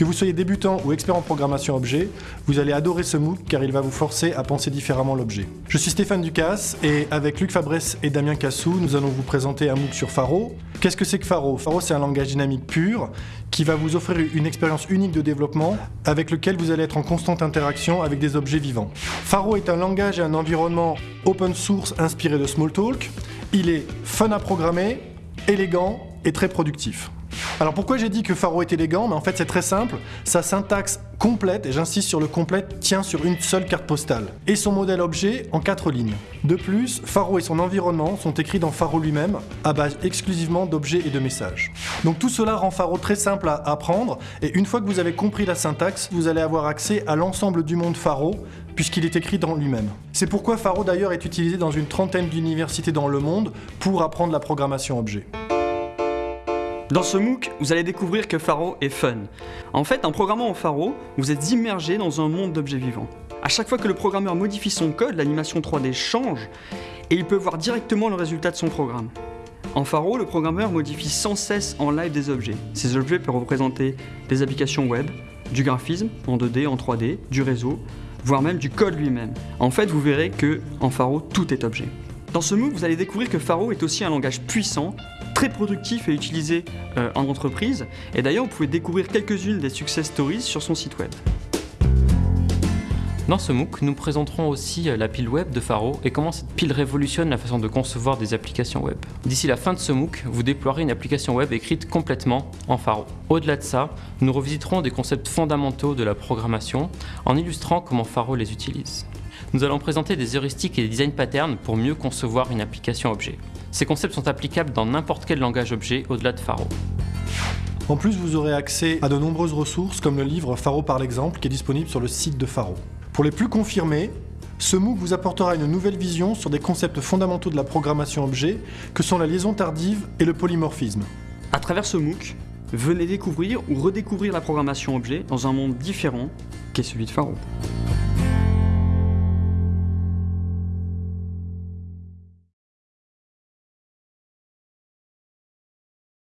Que vous soyez débutant ou expert en programmation objet, vous allez adorer ce MOOC car il va vous forcer à penser différemment l'objet. Je suis Stéphane Ducasse et avec Luc Fabresse et Damien Cassou, nous allons vous présenter un MOOC sur Faro. Qu'est-ce que c'est que Faro? Faro, c'est un langage dynamique pur qui va vous offrir une expérience unique de développement avec lequel vous allez être en constante interaction avec des objets vivants. Faro est un langage et un environnement open source inspiré de Smalltalk. Il est fun à programmer, élégant et très productif. Alors pourquoi j'ai dit que Faro est élégant? Mais en fait c'est très simple, sa syntaxe complète, et j'insiste sur le complète, tient sur une seule carte postale, et son modèle objet en quatre lignes. De plus, Faro et son environnement sont écrits dans Faro lui-même, à base exclusivement d'objets et de messages. Donc tout cela rend Faro très simple à apprendre, et une fois que vous avez compris la syntaxe, vous allez avoir accès à l'ensemble du monde Faro, puisqu'il est écrit dans lui-même. C'est pourquoi Faro d'ailleurs est utilisé dans une trentaine d'universités dans le monde pour apprendre la programmation objet. Dans ce MOOC, vous allez découvrir que Faro est fun. En fait, en programmant en Faro, vous êtes immergé dans un monde d'objets vivants. À chaque fois que le programmeur modifie son code, l'animation 3D change et il peut voir directement le résultat de son programme. En Faro, le programmeur modifie sans cesse en live des objets. Ces objets peuvent représenter des applications web, du graphisme en 2D, en 3D, du réseau, voire même du code lui-même. En fait, vous verrez que en Faro, tout est objet. Dans ce MOOC, vous allez découvrir que Faro est aussi un langage puissant, très productif et utilisé euh, en entreprise. Et d'ailleurs, vous pouvez découvrir quelques-unes des success stories sur son site web. Dans ce MOOC, nous présenterons aussi euh, la pile web de Faro et comment cette pile révolutionne la façon de concevoir des applications web. D'ici la fin de ce MOOC, vous déploierez une application web écrite complètement en Faro. Au-delà de ça, nous revisiterons des concepts fondamentaux de la programmation en illustrant comment Faro les utilise. Nous allons présenter des heuristiques et des design patterns pour mieux concevoir une application objet. Ces concepts sont applicables dans n'importe quel langage objet au-delà de Faro. En plus, vous aurez accès à de nombreuses ressources comme le livre Faro par l'exemple qui est disponible sur le site de Faro. Pour les plus confirmés, ce MOOC vous apportera une nouvelle vision sur des concepts fondamentaux de la programmation objet que sont la liaison tardive et le polymorphisme. À travers ce MOOC, venez découvrir ou redécouvrir la programmation objet dans un monde différent qu'est celui de Faro.